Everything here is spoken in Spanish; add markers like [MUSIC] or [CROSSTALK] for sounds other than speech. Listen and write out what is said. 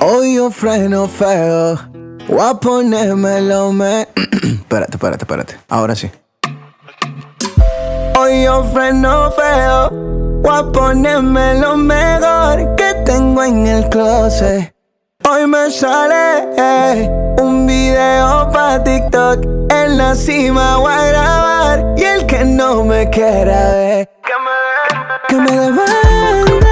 Hoy yo freno feo. Voy a ponérmelo me. [CLEARS THROAT] espérate, espérate, espérate. Ahora sí. Hoy yo freno feo. Voy a ponerme lo mejor que tengo en el closet. Hoy me sale eh, un video para TikTok. En la cima voy a grabar. Y el que no me quiera ver, que me, que me